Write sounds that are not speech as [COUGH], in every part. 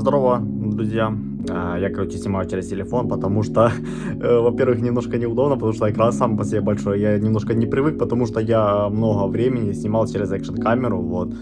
здорово, друзья. А, Я, короче, снимаю через телефон, потому что, [LAUGHS] э, во-первых, немножко неудобно, потому что экран сам по себе большой. Я немножко не привык, потому что я много времени снимал через экшн-камеру, вот.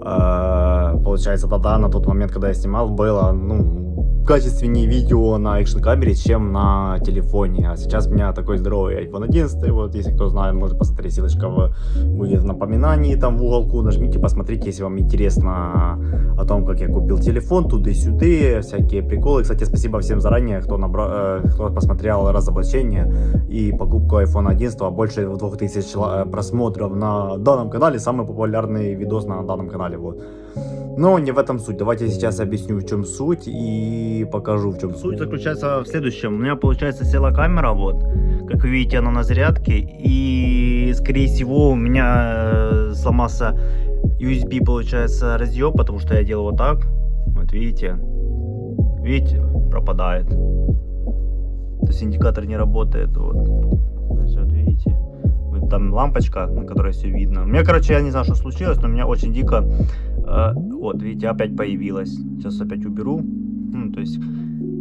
А, Получается, тогда, на тот момент, когда я снимал, было, ну, качественнее видео на экшн камере, чем на телефоне. А сейчас у меня такой здоровый iPhone 11. Вот, если кто знает, может посмотреть, ссылочка в, будет в напоминании там в уголку. Нажмите, посмотрите, если вам интересно о том, как я купил телефон, туды-сюды, всякие приколы. Кстати, спасибо всем заранее, кто, набра... э, кто посмотрел разоблачение и покупку iPhone 11. Больше 2000 чела- э, просмотров на данном канале. Самый популярный видос на данном канале. Вот. Но не в этом суть. Давайте я сейчас объясню, в чем суть и покажу, в чем суть. Суть заключается в следующем. У меня, получается, села камера, вот, как вы видите, она на зарядке, и, скорее всего, у меня э, сломался USB, получается, разъем, потому что я делал вот так, вот видите, видите, пропадает. То есть индикатор не работает, вот. Вот видите, вот там лампочка, на которой все видно. У меня, короче, я не знаю, что случилось, но у меня очень дико, э, вот, видите, опять появилась. Сейчас опять уберу. Ну, то есть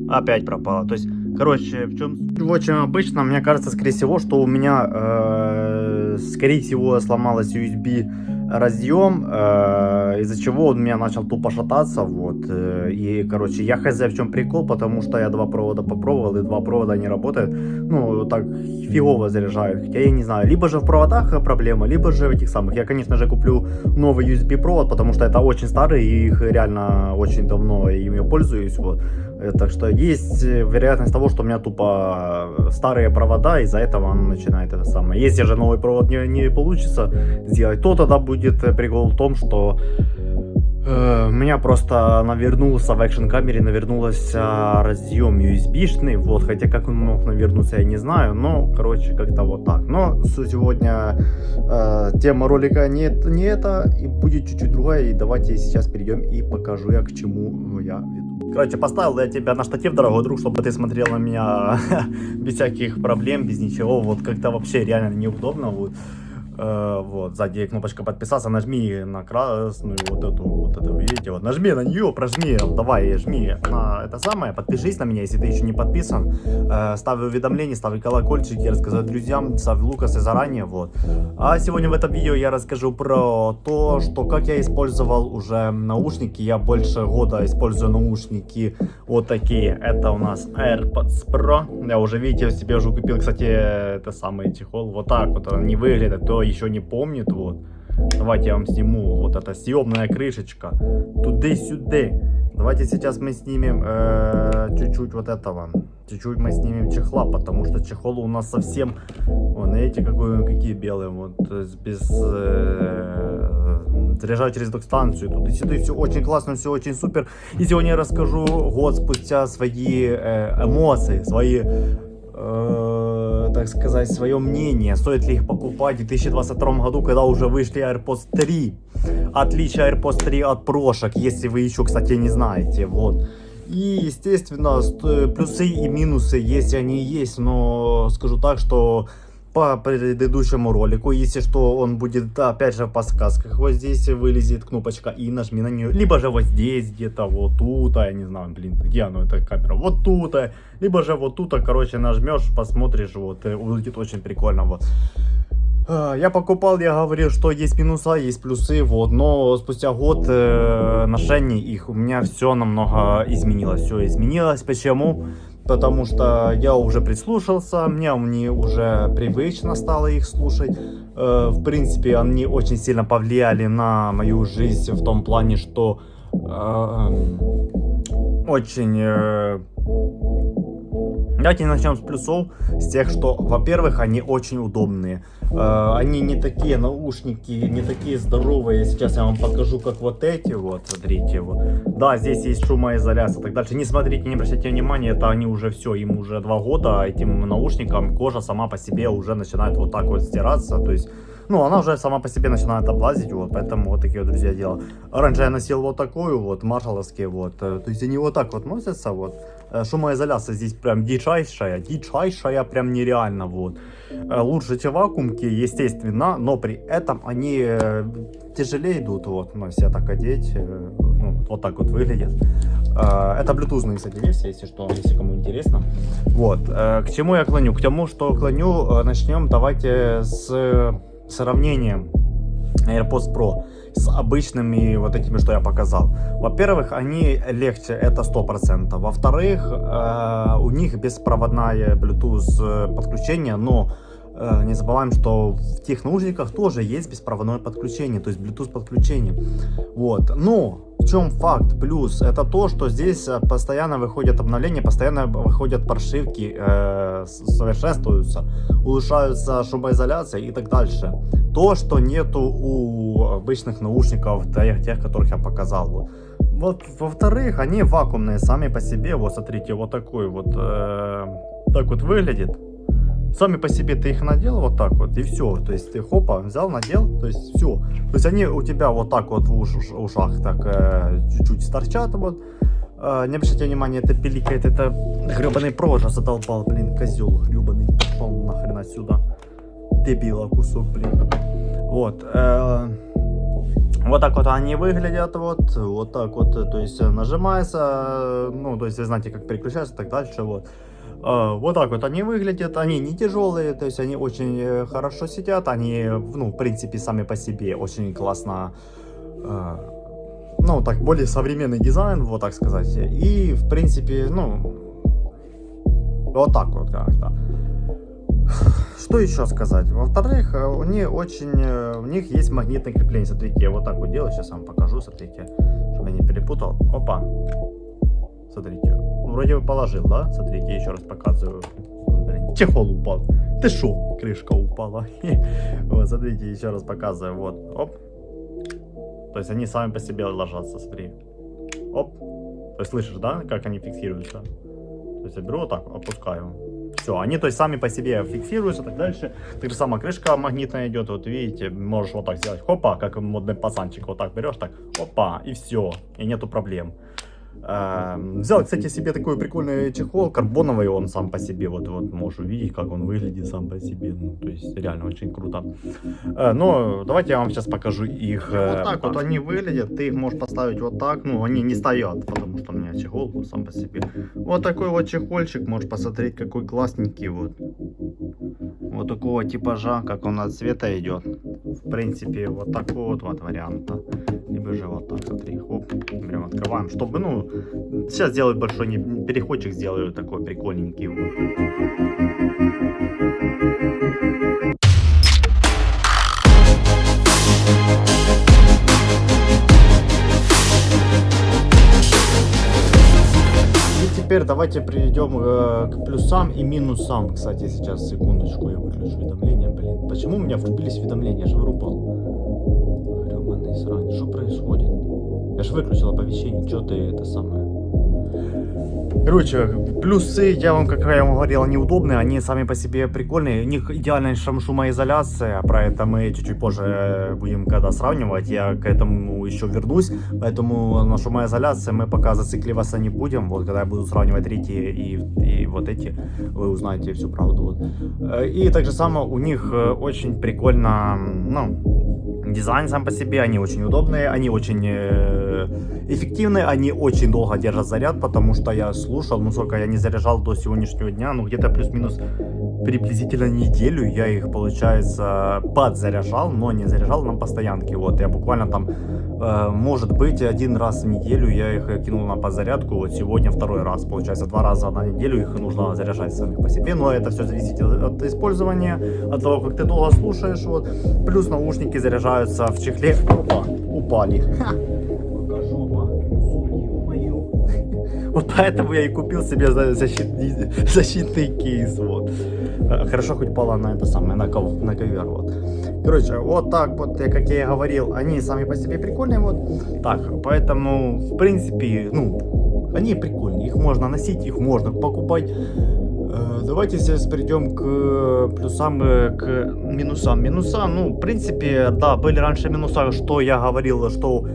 опять пропала. То есть, короче, в чем В общем, обычно, мне кажется, скорее всего, что у меня, э, скорее всего, сломалась USB разъем, э, из-за чего он у меня начал тупо шататься, вот, э, и, короче, я хз в чем прикол, потому что я два провода попробовал, и два провода не работают, ну, так фигово заряжают, хотя я не знаю, либо же в проводах проблема, либо же в этих самых, я, конечно же, куплю новый USB провод, потому что это очень старый, и их реально очень давно ими пользуюсь, вот, Так что есть э, вероятность того, что у меня тупо э, старые провода, из-за этого оно начинает это самое. Если же новый провод не, не получится сделать, то тогда будет э, прикол в том, что э, меня просто навернулся в экшн камере, навернулся разъем USB-шный, вот, хотя как он мог навернуться, я не знаю, но, короче, как-то вот так. Но сегодня э, тема ролика не, не это, и будет чуть-чуть другая, и давайте сейчас перейдем и покажу я, к чему я веду. Короче, поставил я тебя на штатив, дорогой друг, чтобы ты смотрел на меня [LAUGHS] без всяких проблем, без ничего, вот как-то вообще реально неудобно, вот. Э, вот, сзади кнопочка подписаться, нажми на красную вот эту, вот эту, видите, вот, нажми на нее, прожми, давай, жми на это самое, подпишись на меня, если ты еще не подписан, э, ставь уведомления, ставь колокольчики, рассказать друзьям, ставь лукасы заранее, вот. А сегодня в этом видео я расскажу про то, что как я использовал уже наушники, я больше года использую наушники вот такие, это у нас AirPods Pro, я уже, видите, себе уже купил, кстати, это самый чехол, вот так вот они выглядят, кто еще не помнит, вот. Давайте я вам сниму вот эта съемная крышечка. Туды-сюды. Давайте сейчас мы снимем э, чуть-чуть вот этого. Чуть-чуть мы снимем чехла, потому что чехол у нас совсем... Вон, видите, какой, какие белые. Вот, без... Э, заряжаю через док-станцию. Туды-сюды. Все очень классно, все очень супер. И сегодня я расскажу год спустя свои э, эмоции, свои... э, так сказать, свое мнение, стоит ли их покупать в 2022 году, когда уже вышли AirPods 3. Отличие AirPods 3 от прошек, если вы еще, кстати, не знаете, вот. И, естественно, ст- плюсы и минусы, если они есть, но скажу так, что по предыдущему ролику, если что, он будет, опять же, в подсказках. Вот здесь вылезет кнопочка и нажми на нее. Либо же вот здесь где-то, вот тут, а я не знаю, блин, где оно, эта камера, вот тут, а. либо же вот тут, а, короче, нажмешь, посмотришь, вот, и выглядит очень прикольно, вот. Я покупал, я говорил, что есть минуса, есть плюсы, вот, но спустя год э, ношений их у меня все намного изменилось, все изменилось. Почему? Потому что я уже прислушался, мне они уже привычно стало их слушать. Э, в принципе, они очень сильно повлияли на мою жизнь в том плане, что э, очень э, Давайте начнем с плюсов, с тех, что, во-первых, они очень удобные. Э, они не такие наушники, не такие здоровые. Сейчас я вам покажу, как вот эти вот, смотрите. Вот. Да, здесь есть шумоизоляция и так дальше. Не смотрите, не обращайте внимания, это они уже все, им уже два года, этим наушникам кожа сама по себе уже начинает вот так вот стираться. То есть ну, она уже сама по себе начинает облазить, вот, поэтому вот такие вот, друзья, дела. Раньше я носил вот такую вот, маршаловские, вот, э, то есть они вот так вот носятся, вот. Э, Шумоизоляция здесь прям дичайшая, дичайшая, прям нереально, вот. Э, Лучше, чем вакуумки, естественно, но при этом они э, тяжелее идут, вот, ну, если так одеть, э, ну, Вот так вот выглядит. Э, Это блютузные, кстати, версии, если что, если кому интересно. Вот. Э, К чему я клоню? К тому, что клоню, э, начнем давайте с сравнением AirPods Pro с обычными вот этими, что я показал. Во-первых, они легче, это 100%. Во-вторых, э, у них беспроводное Bluetooth э, подключение, но не забываем, что в тех наушниках тоже есть беспроводное подключение, то есть Bluetooth подключение. Вот. Но в чем факт? Плюс это то, что здесь э, постоянно выходят обновления, постоянно выходят прошивки, э, совершенствуются, улучшаются шумоизоляция и так дальше. То, что нету у обычных наушников, тех, тех которых я показал. Вот, во-вторых, они вакуумные сами по себе. Вот, смотрите, вот такой вот, э, так вот выглядит. Сами по себе ты их надел вот так вот и все. То есть ты хопа взял, надел, то есть все. То есть они у тебя вот так вот в уш- ушах так э, чуть-чуть торчат вот. Э, не обращайте внимания, это пиликает, это гребаный провод же задолбал, блин, козел гребаный. Пошел нахрен отсюда. Дебила кусок, блин. Вот. э, вот так вот они выглядят, вот, вот так вот, э, то есть э, нажимается, э, ну, то есть вы знаете, как переключается так дальше, вот. Э, Вот так вот они выглядят, они не тяжелые, то есть они очень э, хорошо сидят, они, ну, в принципе, сами по себе очень классно, э, ну, так, более современный дизайн, вот так сказать, и, в принципе, ну, вот так вот как-то. Что еще сказать? Во-вторых, э, у них очень, у них есть магнитное крепление. Смотрите, я вот так вот делаю, сейчас вам покажу, смотрите, чтобы я не перепутал. Опа. Смотрите, вроде бы положил, да? Смотрите, еще раз показываю. Блин, чехол упал. Ты шо? Крышка упала. [LAUGHS] Вот, смотрите, еще раз показываю. Вот, оп. То есть они сами по себе ложатся, смотри. Оп. То есть слышишь, да, как они фиксируются? То есть я беру вот так, опускаю. Все, они то есть сами по себе фиксируются так дальше. Так же сама крышка магнитная идет, вот видите, можешь вот так сделать, хопа, как модный пацанчик, вот так берешь, так, опа, и все, и нету проблем. Взял, кстати, себе такой прикольный чехол, карбоновый он сам по себе, вот, вот можешь увидеть, как он выглядит сам по себе, ну, то есть реально очень круто. Э, Но давайте я вам сейчас покажу их. э, Вот так вот они выглядят, ты их можешь поставить вот так, ну, они не стоят, потому что у меня чехол сам по себе. Вот такой вот чехольчик, можешь посмотреть, какой классненький вот. Вот такого типажа, как он от цвета идет. В принципе, вот такой вот, вот варианта. Либо же вот так, смотри, хоп, прям открываем, чтобы, ну, сейчас сделаю большой переходчик, сделаю такой прикольненький теперь давайте перейдем э, к плюсам и минусам. Кстати, сейчас, секундочку, я выключу уведомления. Блин, почему у меня врубились уведомления? Я же вырубал. Я же выключил оповещение, что ты это самое... Короче, плюсы, я вам, как я вам говорил, они удобные, они сами по себе прикольные. У них идеальная шум- шумоизоляция, про это мы чуть-чуть позже э, будем когда сравнивать, я к этому еще вернусь. Поэтому на шумоизоляции мы пока зацикливаться не будем. Вот когда я буду сравнивать третьи и, и вот эти, вы узнаете всю правду. Вот. Э, И так же само у них э, очень прикольно, ну, дизайн сам по себе, они очень удобные, они очень э, эффективные, они очень долго держат заряд, потому что я слушал, ну сколько я не заряжал до сегодняшнего дня, ну где-то плюс-минус приблизительно неделю я их, получается, подзаряжал, но не заряжал на постоянке, вот, я буквально там, э, может быть, один раз в неделю я их кинул на подзарядку, вот сегодня второй раз, получается, два раза на неделю их нужно заряжать самих по себе, но это все зависит от использования, от того, как ты долго слушаешь, вот, плюс наушники заряжаются в чехле, опа, упали, Вот поэтому я и купил себе за- защитный, [LAUGHS] защитный кейс, вот. Э, Хорошо хоть пала на это самое, на, ков- на ковер, вот. Короче, вот так вот, как я и говорил, они сами по себе прикольные, вот. Так, поэтому, в принципе, ну, они прикольные, их можно носить, их можно покупать. Э, Давайте сейчас перейдем к плюсам, э, к минусам. Минуса, ну, в принципе, да, были раньше минуса, что я говорил, что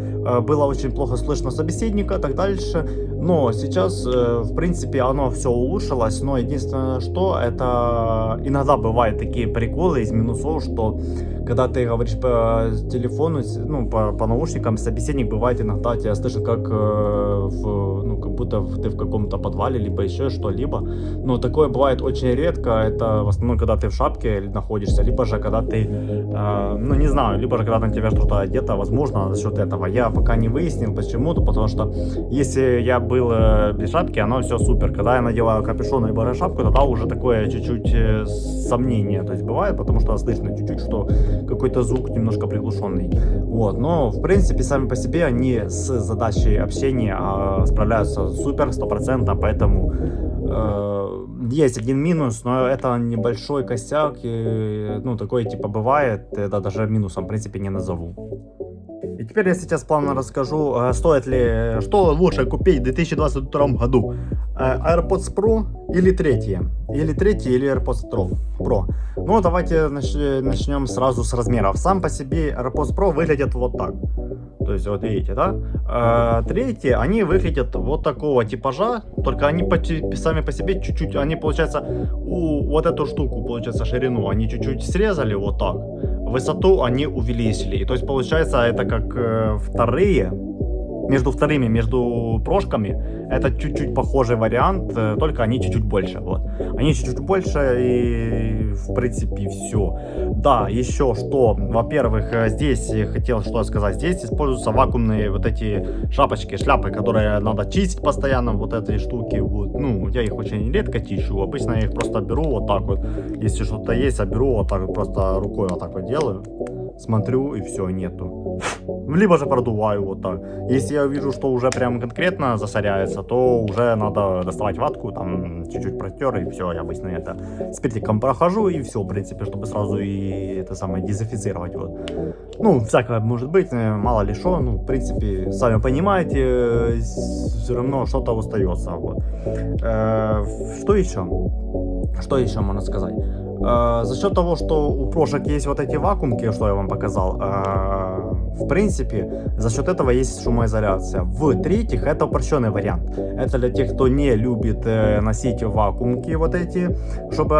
было очень плохо слышно собеседника, так дальше. Но сейчас, э, в принципе, оно все улучшилось, но единственное, что это иногда бывают такие приколы из минусов, что когда ты говоришь по телефону, ну, по, по наушникам, собеседник бывает иногда тебя слышит как э, в, ну, как будто ты в каком-то подвале, либо еще что-либо. Но такое бывает очень редко, это в основном, когда ты в шапке находишься, либо же когда ты, э, ну, не знаю, либо же когда на тебя что-то одето, возможно, за счет этого. Я пока не выяснил, почему-то, потому что если я был э, без шапки, оно все супер. Когда я надеваю капюшон либо шапку, тогда уже такое чуть-чуть э, сомнение, то есть бывает, потому что слышно чуть-чуть, что какой-то звук немножко приглушенный. Вот, но в принципе сами по себе они с задачей общения э, справляются супер, стопроцентно, поэтому э, есть один минус, но это небольшой косяк, и, ну такой типа бывает, это даже минусом в принципе не назову. И теперь я сейчас плавно расскажу, э, стоит ли, что лучше купить в 2022 году. Э, AirPods Pro или третье? Или третье, или AirPods Pro. Ну, давайте начнем сразу с размеров. Сам по себе AirPods Pro выглядит вот так. То есть, вот видите, да? А, третьи, они выглядят вот такого типажа, только они сами по себе чуть-чуть, они, получается, у, вот эту штуку, получается, ширину, они чуть-чуть срезали вот так. Высоту они увеличили. И то есть, получается, это как э, вторые между вторыми, между прошками, это чуть-чуть похожий вариант, э, только они чуть-чуть больше. Вот. Они чуть-чуть больше и в принципе все. Да, еще что, во-первых, э, здесь хотел что сказать, здесь используются вакуумные вот эти шапочки, шляпы, которые надо чистить постоянно, вот эти штуки. Вот. Ну, я их очень редко чищу, обычно я их просто беру вот так вот, если что-то есть, я беру вот так вот, просто рукой вот так вот делаю смотрю и все, нету. Либо же продуваю вот так. Если я вижу, что уже прям конкретно засоряется, то уже надо доставать ватку, там чуть-чуть протер и все, я обычно это спиртиком прохожу и все, в принципе, чтобы сразу и это самое дезинфицировать вот. Ну, всякое может быть, э, мало ли что, ну, в принципе, сами понимаете, э, все равно что-то остается, вот. Э, что еще? Что еще можно сказать? Э, за счет того, что у прошек есть вот эти вакуумки, что я вам показал, э, в принципе, за счет этого есть шумоизоляция. В-третьих, это упрощенный вариант. Это для тех, кто не любит э, носить вакуумки вот эти, чтобы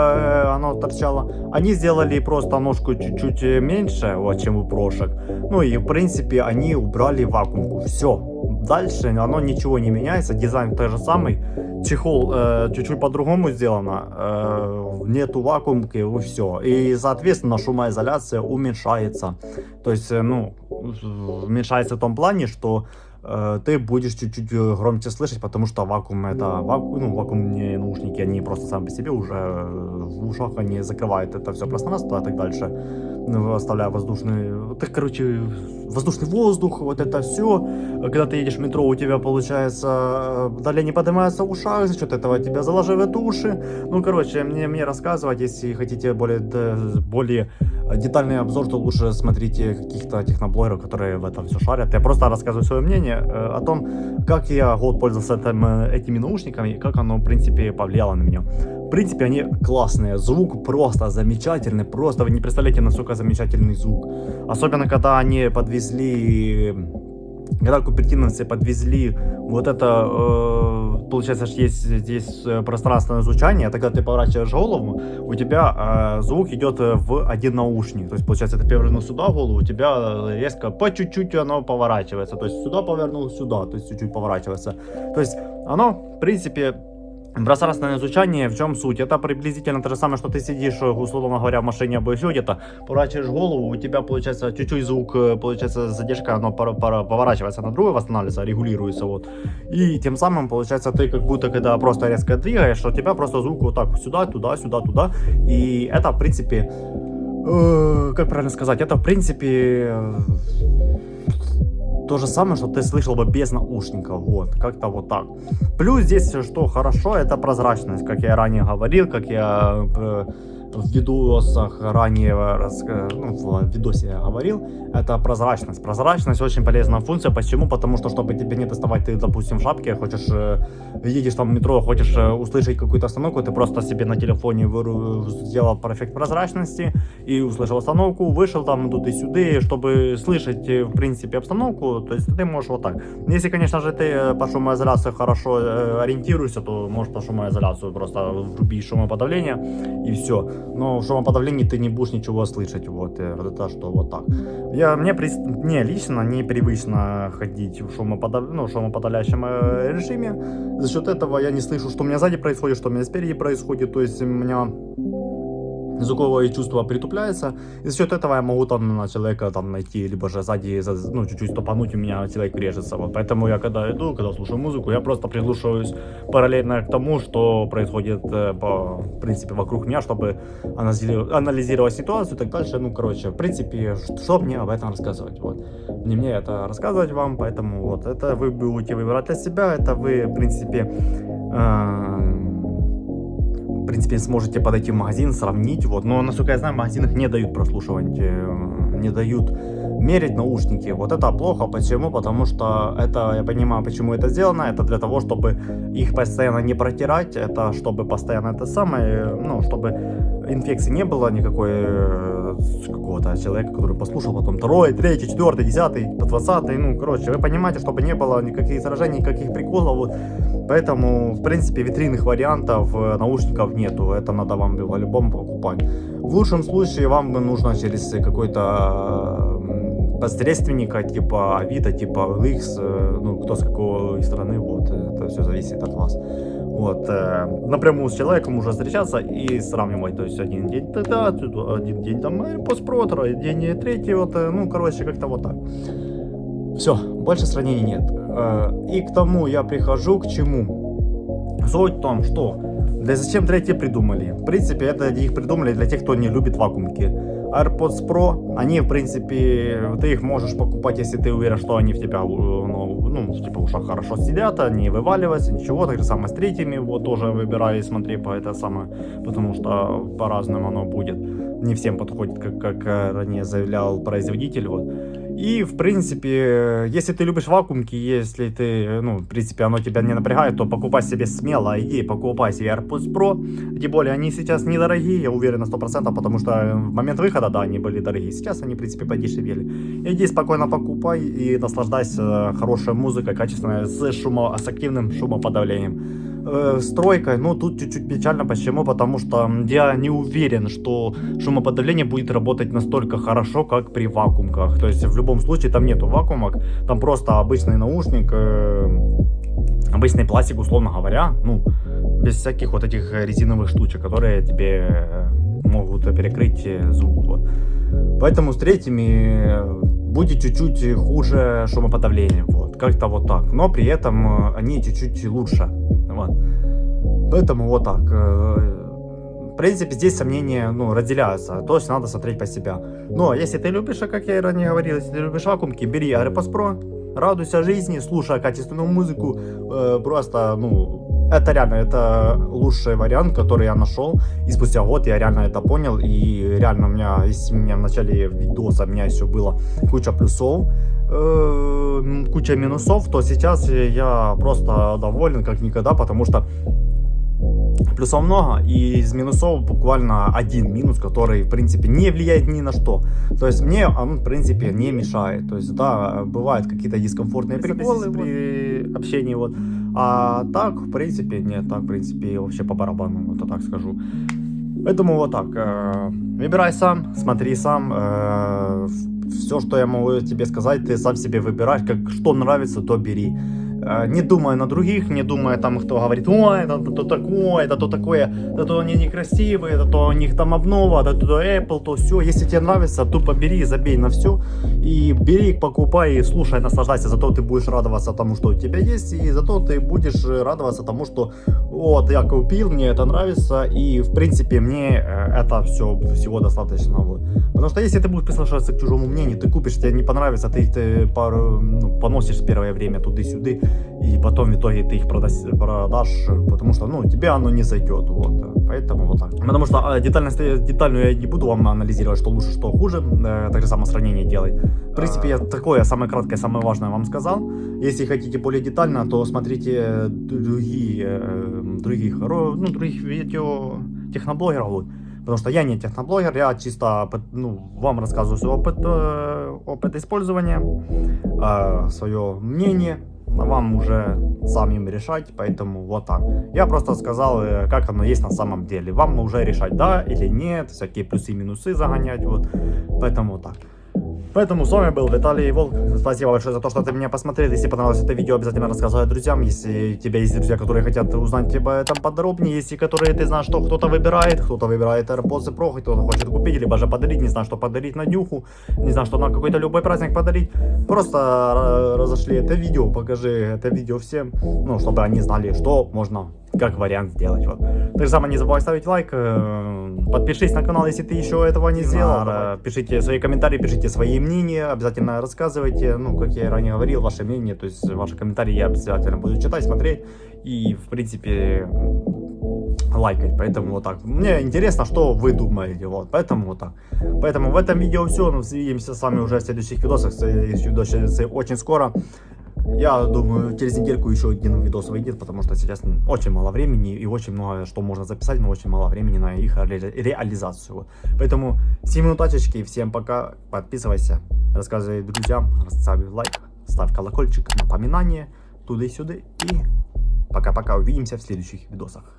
оно торчало. Они сделали просто ножку чуть-чуть меньше, вот, чем у прошек. Ну и, в принципе, они убрали вакуумку. Все. Дальше оно ничего не меняется, дизайн тот же самый чехол э, чуть-чуть по-другому сделано, э, нету вакуумки и все. И, соответственно, шумоизоляция уменьшается. То есть, э, ну, уменьшается в том плане, что ты будешь чуть-чуть э, громче слышать, потому что вакуум это вакуум, ну, вакуумные наушники, они просто сами по себе уже э, в ушах они закрывают это все пространство и так дальше, ну, оставляя воздушный, так, короче, воздушный воздух, вот это все. Когда ты едешь в метро, у тебя получается далее не поднимается в ушах, за счет этого тебя заложивает уши. Ну, короче, мне, мне рассказывать, если хотите более, более детальный обзор, то лучше смотрите каких-то техноблогеров, которые в этом все шарят. Я просто рассказываю свое мнение э, о том, как я год пользовался этим, э, этими наушниками и как оно, в принципе, повлияло на меня. В принципе, они классные. Звук просто замечательный. Просто вы не представляете, насколько замечательный звук. Особенно, когда они подвезли когда купертиновцы подвезли. Вот это, э, получается, есть здесь э, пространственное звучание, это когда ты поворачиваешь голову, у тебя э, звук идет в один наушник, то есть, получается, ты повернул сюда голову, у тебя резко по чуть-чуть оно поворачивается, то есть сюда повернул, сюда, то есть чуть-чуть поворачивается, то есть оно, в принципе, Пространственное изучение, в чем суть? Это приблизительно то же самое, что ты сидишь, условно говоря, в машине або еще где-то, поворачиваешь голову, у тебя получается чуть-чуть звук, э, получается задержка, оно поворачивается на другое, восстанавливается, регулируется, вот. И тем самым, получается, ты как будто, когда просто резко двигаешь, у тебя просто звук вот так сюда, туда, сюда, туда. И это, в принципе, э, как правильно сказать, это, в принципе, то же самое, что ты слышал бы без наушников, вот, как-то вот так. Плюс здесь, что хорошо, это прозрачность, как я ранее говорил, как я э, в видосах ранее, рас- ну, в видосе я говорил, это прозрачность. Прозрачность очень полезная функция. Почему? Потому что, чтобы тебе не доставать, ты, допустим, в шапке, хочешь, э, едешь там в метро, хочешь э, услышать какую-то остановку, ты просто себе на телефоне сделал профект прозрачности и услышал остановку, вышел там тут и сюда, чтобы слышать, э, в принципе, обстановку, то есть ты можешь вот так. Если, конечно же, ты э, по шумоизоляции хорошо э, ориентируешься, то можешь по шумоизоляцию просто врубить шумоподавление и все. Но в шумоподавлении ты не будешь ничего слышать, вот, э, это что, вот так. Я, мне, при- мне лично непривычно ходить в шумоподав... ну, шумоподавляющем э, режиме. За счет этого я не слышу, что у меня сзади происходит, что у меня спереди происходит. То есть у меня звуковое чувство притупляется, и за счет этого я могу там на человека там найти, либо же сзади, за- ну, чуть-чуть стопануть, у меня человек режется. Вот. Поэтому я когда иду, когда слушаю музыку, я просто приглушиваюсь параллельно к тому, что происходит, э, по, в принципе, вокруг меня, чтобы анализировать, ситуацию и так дальше. Ну, короче, в принципе, что мне об этом рассказывать, вот. Не мне это рассказывать вам, поэтому вот, это вы будете выбирать для себя, это вы, в принципе, э, принципе, сможете подойти в магазин, сравнить, вот. Но, насколько я знаю, в магазинах не дают прослушивать, э, не дают мерить наушники. Вот это плохо. Почему? Потому что это, я понимаю, почему это сделано. Это для того, чтобы их постоянно не протирать. Это чтобы постоянно это самое, ну, чтобы инфекции не было никакой э, какого-то человека, который послушал, потом второй, третий, четвертый, десятый, двадцатый, ну, короче, вы понимаете, чтобы не было никаких заражений, никаких приколов, вот. Поэтому, в принципе, витринных вариантов э, наушников нету, это надо вам по-любому покупать. В лучшем случае вам нужно через какой-то посредственника, типа Авито, типа OLX, э, ну, кто с какой стороны, вот, это все зависит от вас. Вот, э, напрямую с человеком уже встречаться и сравнивать, то есть один день тогда, один день там Pro, второй день третий, вот, э, ну, короче, как-то вот так. Все, больше сравнений нет. Э, И к тому я прихожу к чему. Суть в том, что для зачем третьи придумали? В принципе, это их придумали для тех, кто не любит вакуумки. AirPods Pro, они, в принципе, ты их можешь покупать, если ты уверен, что они в тебя, э, ну, ну, типа, в хорошо сидят, они вываливаются, ничего. Так же самое с третьими, вот тоже выбирай, смотри по это самое, потому что по-разному оно будет. Не всем подходит, как, как ранее заявлял производитель, вот. И, в принципе, если ты любишь вакуумки, если ты, ну, в принципе, оно тебя не напрягает, то покупай себе смело, иди, покупай себе AirPods Pro. Тем более, они сейчас недорогие, я уверен на 100%, потому что в момент выхода, да, они были дорогие. Сейчас они, в принципе, подешевели. Иди спокойно покупай и наслаждайся хорошей музыкой, качественной, с, шумо, с активным шумоподавлением. Э, стройкой, ну, тут чуть-чуть печально. Почему? Потому что я не уверен, что шумоподавление будет работать настолько хорошо, как при вакуумках. То есть, в любом случае, там нету вакуумок, там просто обычный наушник, э, обычный пластик, условно говоря, ну, без всяких вот этих резиновых штучек, которые тебе э, могут перекрыть э, звук. Вот. Поэтому с третьими э, будет чуть-чуть хуже шумоподавление. Вот. Как-то вот так. Но при этом они чуть-чуть лучше. Вот. Поэтому вот так. э, В принципе, здесь сомнения ну, разделяются. То есть надо смотреть по себя. Но если ты любишь, а как я и ранее говорил, если ты любишь вакуумки, бери AirPods Pro, радуйся жизни, слушай качественную музыку. э, просто, ну, это реально, это лучший вариант, который я нашел. И спустя год я реально это понял. И реально у меня, если у меня в начале видоса у меня еще было куча плюсов, э, куча минусов, то сейчас я просто доволен как никогда, потому что плюсов много, и из минусов буквально один минус, который, в принципе, не влияет ни на что. То есть мне он, в принципе, не мешает. То есть, да, бывают какие-то дискомфортные приколы при общении, вот. А так, в принципе, нет, так, в принципе, вообще по барабану, вот я так скажу. Поэтому вот так, э, выбирай сам, смотри сам, все, что я могу тебе сказать, ты сам себе выбираешь, как что нравится, то бери. Не думая на других, не думая там, кто говорит, ой, это то такое, это то такое, это то они некрасивые, это то у них там обнова, это то Apple, то все. Если тебе нравится, тупо бери, забей на все и бери, покупай, и слушай, наслаждайся. Зато ты будешь радоваться тому, что у тебя есть, и зато ты будешь э, радоваться тому, что вот я купил, мне это нравится, и в принципе мне э, это все всего достаточно. Вот. Потому что если ты будешь прислушиваться к чужому мнению, ты купишь, тебе не понравится, ты, ты пару, ну, поносишь первое время туды-сюды, и потом в итоге ты их продас- продашь, потому что, ну, тебе оно не зайдет, вот, поэтому вот так. Потому что а, детально, детально я не буду вам анализировать, что лучше, что хуже, э, так же само сравнение делай. В принципе, я такое самое краткое, самое важное вам сказал. Если хотите более детально, то смотрите другие, э, других, ну, других видео техноблогеров, вот. Потому что я не техноблогер, я чисто ну, вам рассказываю свой опыт, э, опыт использования, э, свое мнение, а вам уже самим решать, поэтому вот так. Я просто сказал, э, как оно есть на самом деле. Вам уже решать, да или нет, всякие плюсы и минусы загонять, вот. Поэтому вот так. Поэтому с вами был Виталий Волк. Спасибо большое за то, что ты меня посмотрел. Если понравилось это видео, обязательно рассказывай друзьям. Если у тебя есть друзья, которые хотят узнать об этом подробнее, если которые ты знаешь, что кто-то выбирает, кто-то выбирает AirPods Pro, кто-то хочет купить, либо же подарить, не знаю, что подарить на днюху, не знаю, что на какой-то любой праздник подарить, просто э, разошли это видео, покажи это видео всем, ну, чтобы они знали, что можно как вариант сделать. Вот. Так же самое не забывай ставить лайк, э, подпишись на канал, если ты еще этого не сделал. Э, Пишите свои комментарии, пишите свои мнения, обязательно рассказывайте, ну, как я и ранее говорил, ваше мнение, то есть ваши комментарии я обязательно буду читать, смотреть и, в принципе, лайкать, поэтому вот так. Мне интересно, что вы думаете, вот, поэтому вот так. Поэтому в этом видео все, ну, увидимся с вами уже в следующих видосах, следующий видос очень скоро. Я думаю, через недельку еще один видос выйдет, потому что сейчас очень мало времени и очень много что можно записать, но очень мало времени на их ре- реализацию. Поэтому всем удачечки, всем пока, подписывайся, рассказывай друзьям, ставь лайк, ставь колокольчик, напоминание, туда и сюда. И пока-пока, увидимся в следующих видосах.